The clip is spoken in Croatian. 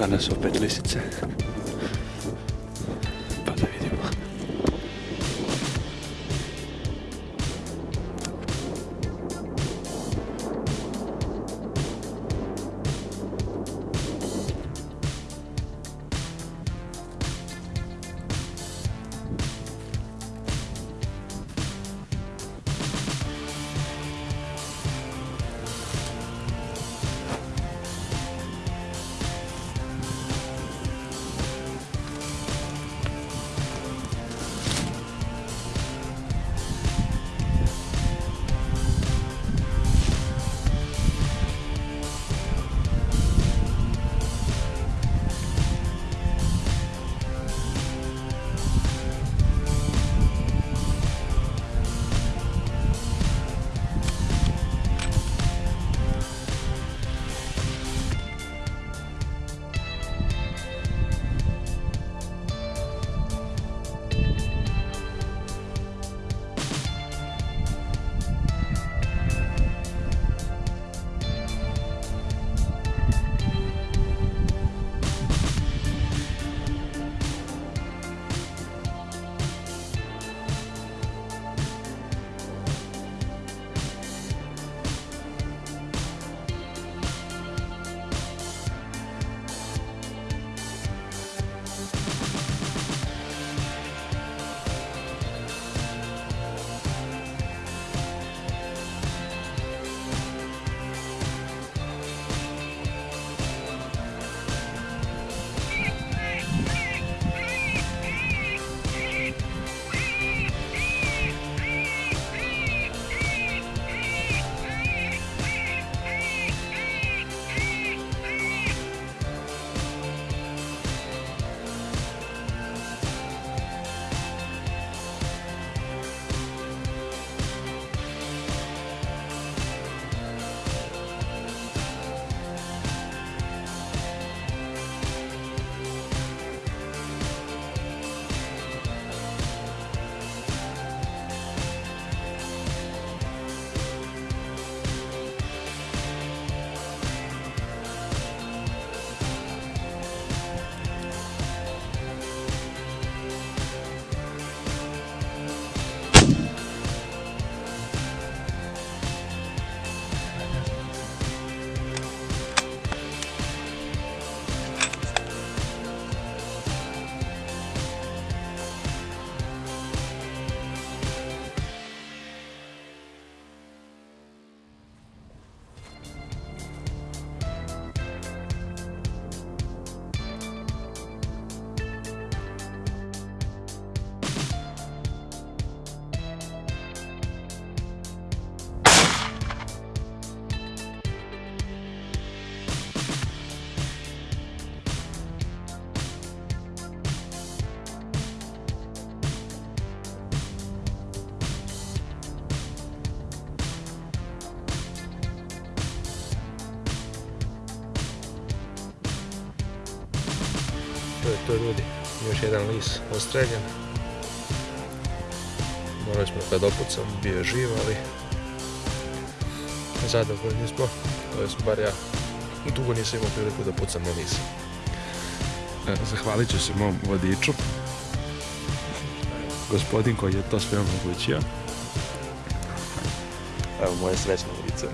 nanesou pět lisice. To je to ljudi, još jedan lis ostreljen. Morali smo kad opucam, bio je živ, ali zadovoljni smo. To je bar ja dugo nisam imao priliku da pucam na lisa. E, Zahvalit ću se mom vodiču. Gospodin koji je to sve omogućio. Evo moje srećno lice.